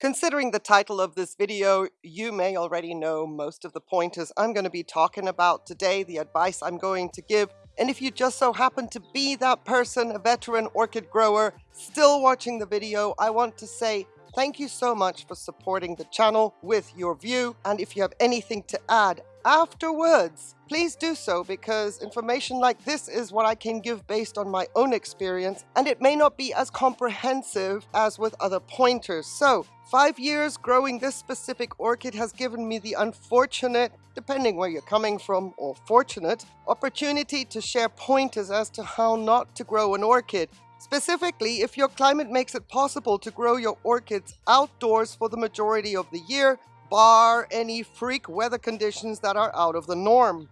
Considering the title of this video, you may already know most of the pointers I'm going to be talking about today, the advice I'm going to give, and if you just so happen to be that person, a veteran orchid grower, still watching the video, I want to say thank you so much for supporting the channel with your view, and if you have anything to add afterwards, please do so because information like this is what I can give based on my own experience and it may not be as comprehensive as with other pointers. So five years growing this specific orchid has given me the unfortunate, depending where you're coming from or fortunate, opportunity to share pointers as to how not to grow an orchid. Specifically, if your climate makes it possible to grow your orchids outdoors for the majority of the year, bar any freak weather conditions that are out of the norm.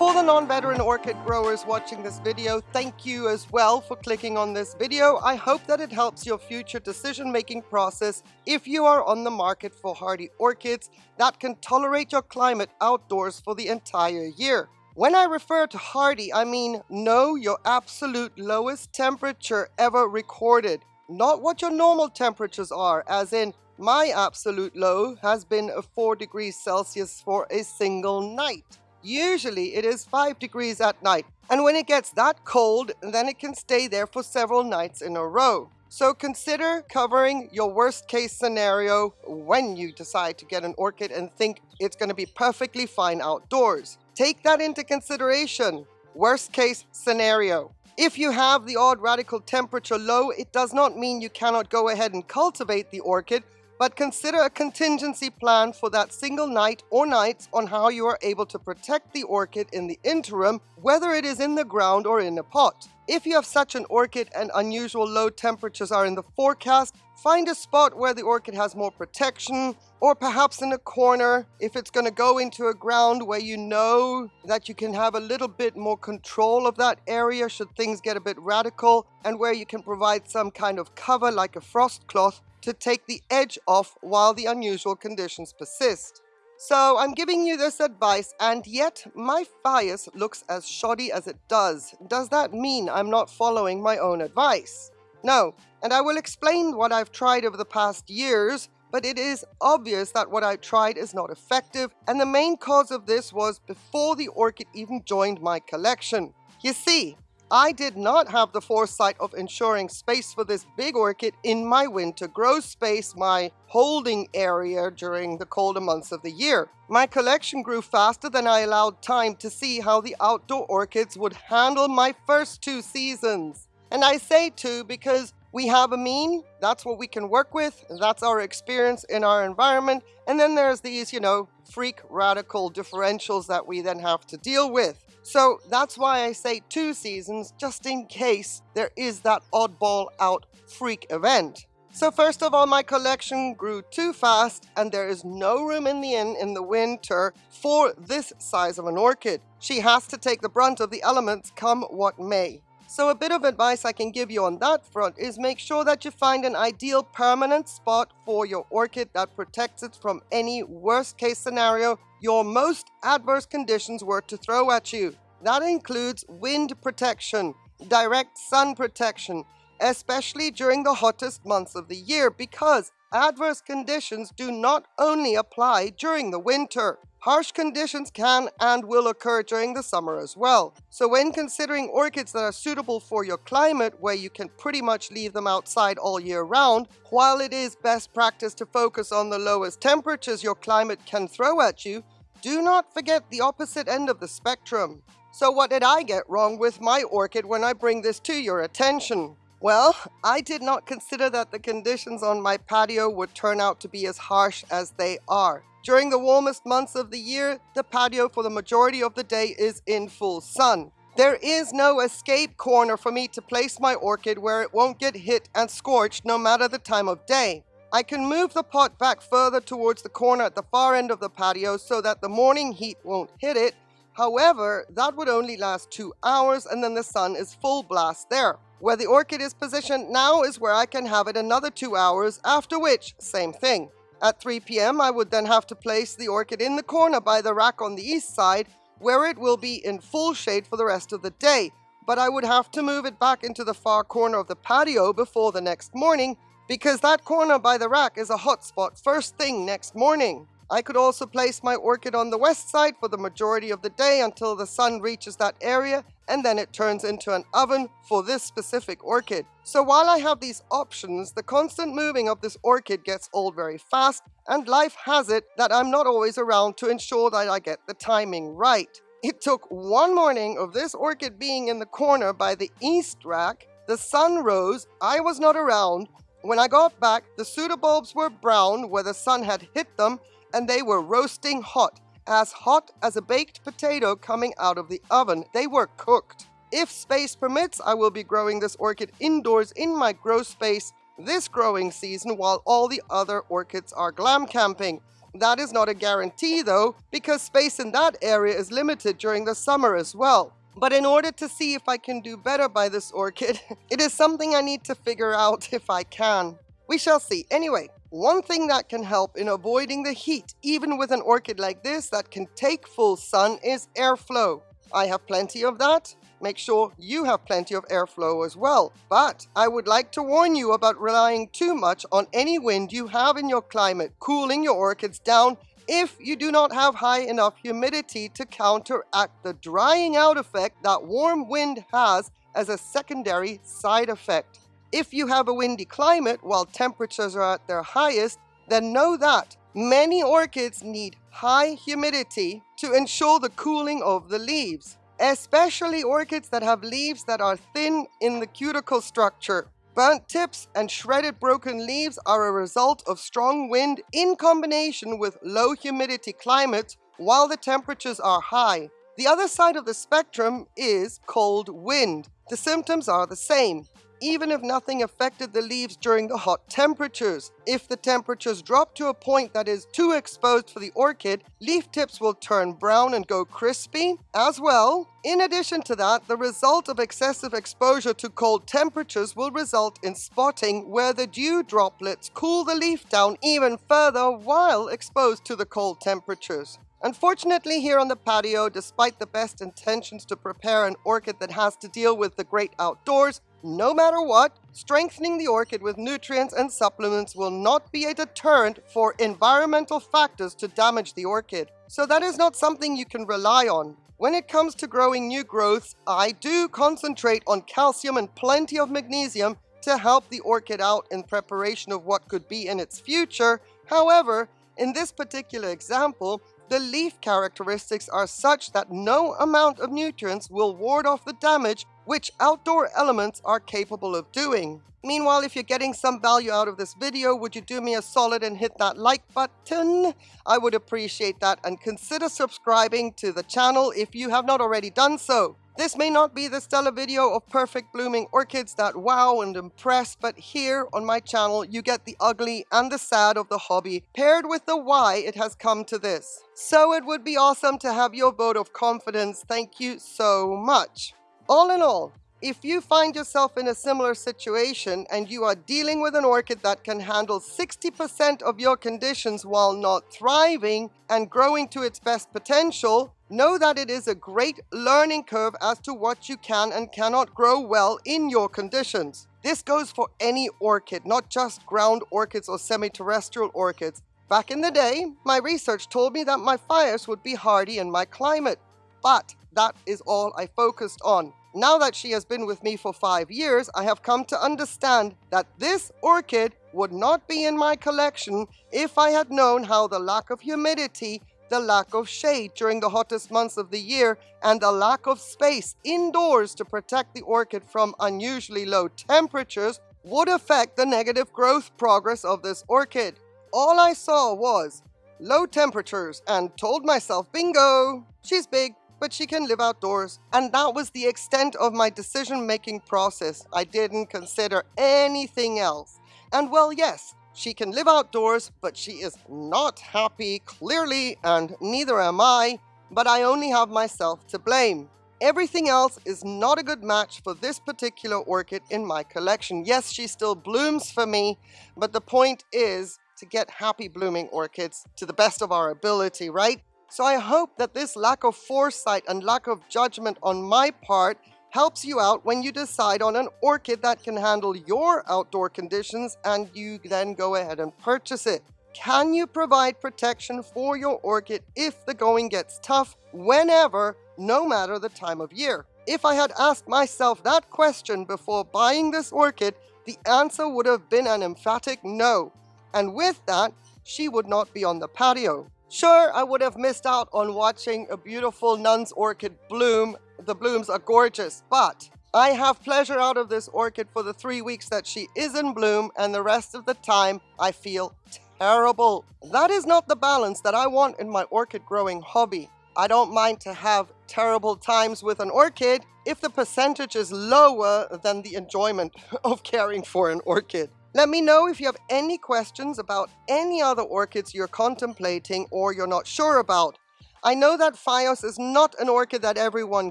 For the non-veteran orchid growers watching this video, thank you as well for clicking on this video. I hope that it helps your future decision-making process if you are on the market for hardy orchids that can tolerate your climate outdoors for the entire year. When I refer to hardy, I mean know your absolute lowest temperature ever recorded, not what your normal temperatures are, as in my absolute low has been 4 degrees Celsius for a single night. Usually it is 5 degrees at night, and when it gets that cold, then it can stay there for several nights in a row. So consider covering your worst case scenario when you decide to get an orchid and think it's going to be perfectly fine outdoors. Take that into consideration. Worst case scenario. If you have the odd radical temperature low, it does not mean you cannot go ahead and cultivate the orchid, but consider a contingency plan for that single night or nights on how you are able to protect the orchid in the interim, whether it is in the ground or in a pot. If you have such an orchid and unusual low temperatures are in the forecast, find a spot where the orchid has more protection, or perhaps in a corner if it's going to go into a ground where you know that you can have a little bit more control of that area should things get a bit radical, and where you can provide some kind of cover like a frost cloth to take the edge off while the unusual conditions persist. So I'm giving you this advice and yet my Phaius looks as shoddy as it does. Does that mean I'm not following my own advice? No, and I will explain what I've tried over the past years, but it is obvious that what I tried is not effective and the main cause of this was before the orchid even joined my collection. You see, I did not have the foresight of ensuring space for this big orchid in my winter grow space, my holding area during the colder months of the year. My collection grew faster than I allowed time to see how the outdoor orchids would handle my first two seasons. And I say two because we have a mean, that's what we can work with, that's our experience in our environment, and then there's these, you know, freak radical differentials that we then have to deal with. So that's why I say two seasons, just in case there is that oddball out freak event. So first of all, my collection grew too fast and there is no room in the inn in the winter for this size of an orchid. She has to take the brunt of the elements come what may. So a bit of advice I can give you on that front is make sure that you find an ideal permanent spot for your orchid that protects it from any worst case scenario your most adverse conditions were to throw at you. That includes wind protection, direct sun protection, especially during the hottest months of the year because adverse conditions do not only apply during the winter. Harsh conditions can and will occur during the summer as well. So when considering orchids that are suitable for your climate where you can pretty much leave them outside all year round, while it is best practice to focus on the lowest temperatures your climate can throw at you, do not forget the opposite end of the spectrum. So what did I get wrong with my orchid when I bring this to your attention? Well, I did not consider that the conditions on my patio would turn out to be as harsh as they are. During the warmest months of the year, the patio for the majority of the day is in full sun. There is no escape corner for me to place my orchid where it won't get hit and scorched no matter the time of day. I can move the pot back further towards the corner at the far end of the patio so that the morning heat won't hit it. However, that would only last two hours and then the sun is full blast there. Where the orchid is positioned now is where I can have it another two hours, after which, same thing. At 3 p.m. I would then have to place the orchid in the corner by the rack on the east side where it will be in full shade for the rest of the day, but I would have to move it back into the far corner of the patio before the next morning because that corner by the rack is a hot spot first thing next morning. I could also place my orchid on the west side for the majority of the day until the sun reaches that area and then it turns into an oven for this specific orchid. So while I have these options, the constant moving of this orchid gets old very fast and life has it that I'm not always around to ensure that I get the timing right. It took one morning of this orchid being in the corner by the east rack, the sun rose, I was not around, when I got back, the pseudobulbs were brown where the sun had hit them, and they were roasting hot, as hot as a baked potato coming out of the oven. They were cooked. If space permits, I will be growing this orchid indoors in my grow space this growing season while all the other orchids are glam camping. That is not a guarantee though, because space in that area is limited during the summer as well. But in order to see if I can do better by this orchid, it is something I need to figure out if I can. We shall see. Anyway, one thing that can help in avoiding the heat, even with an orchid like this that can take full sun, is airflow. I have plenty of that. Make sure you have plenty of airflow as well. But I would like to warn you about relying too much on any wind you have in your climate, cooling your orchids down if you do not have high enough humidity to counteract the drying out effect that warm wind has as a secondary side effect. If you have a windy climate while temperatures are at their highest, then know that many orchids need high humidity to ensure the cooling of the leaves, especially orchids that have leaves that are thin in the cuticle structure. Burnt tips and shredded broken leaves are a result of strong wind in combination with low humidity climates while the temperatures are high. The other side of the spectrum is cold wind. The symptoms are the same even if nothing affected the leaves during the hot temperatures. If the temperatures drop to a point that is too exposed for the orchid, leaf tips will turn brown and go crispy. As well, in addition to that, the result of excessive exposure to cold temperatures will result in spotting where the dew droplets cool the leaf down even further while exposed to the cold temperatures. Unfortunately here on the patio, despite the best intentions to prepare an orchid that has to deal with the great outdoors, no matter what, strengthening the orchid with nutrients and supplements will not be a deterrent for environmental factors to damage the orchid. So that is not something you can rely on. When it comes to growing new growths, I do concentrate on calcium and plenty of magnesium to help the orchid out in preparation of what could be in its future. However, in this particular example, the leaf characteristics are such that no amount of nutrients will ward off the damage which outdoor elements are capable of doing. Meanwhile, if you're getting some value out of this video, would you do me a solid and hit that like button? I would appreciate that and consider subscribing to the channel if you have not already done so. This may not be the stellar video of perfect blooming orchids that wow and impress, but here on my channel you get the ugly and the sad of the hobby, paired with the why it has come to this. So it would be awesome to have your vote of confidence. Thank you so much. All in all, if you find yourself in a similar situation and you are dealing with an orchid that can handle 60% of your conditions while not thriving and growing to its best potential, know that it is a great learning curve as to what you can and cannot grow well in your conditions. This goes for any orchid, not just ground orchids or semi-terrestrial orchids. Back in the day, my research told me that my Phaius would be hardy in my climate, but that is all I focused on. Now that she has been with me for five years, I have come to understand that this orchid would not be in my collection if I had known how the lack of humidity, the lack of shade during the hottest months of the year, and the lack of space indoors to protect the orchid from unusually low temperatures would affect the negative growth progress of this orchid. All I saw was low temperatures and told myself, bingo, she's big, but she can live outdoors. And that was the extent of my decision-making process. I didn't consider anything else. And well, yes, she can live outdoors, but she is not happy, clearly, and neither am I, but I only have myself to blame. Everything else is not a good match for this particular orchid in my collection. Yes, she still blooms for me, but the point is to get happy blooming orchids to the best of our ability, right? So I hope that this lack of foresight and lack of judgment on my part helps you out when you decide on an orchid that can handle your outdoor conditions and you then go ahead and purchase it. Can you provide protection for your orchid if the going gets tough whenever, no matter the time of year? If I had asked myself that question before buying this orchid, the answer would have been an emphatic no. And with that, she would not be on the patio. Sure, I would have missed out on watching a beautiful nun's orchid bloom. The blooms are gorgeous, but I have pleasure out of this orchid for the three weeks that she is in bloom and the rest of the time I feel terrible. That is not the balance that I want in my orchid growing hobby. I don't mind to have terrible times with an orchid if the percentage is lower than the enjoyment of caring for an orchid. Let me know if you have any questions about any other orchids you're contemplating or you're not sure about. I know that Phaius is not an orchid that everyone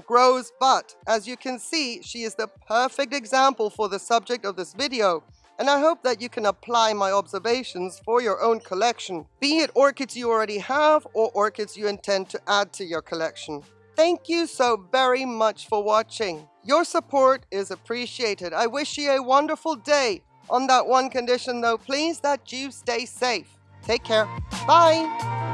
grows, but as you can see, she is the perfect example for the subject of this video. And I hope that you can apply my observations for your own collection, be it orchids you already have or orchids you intend to add to your collection. Thank you so very much for watching. Your support is appreciated. I wish you a wonderful day on that one condition though, please that you stay safe. Take care. Bye.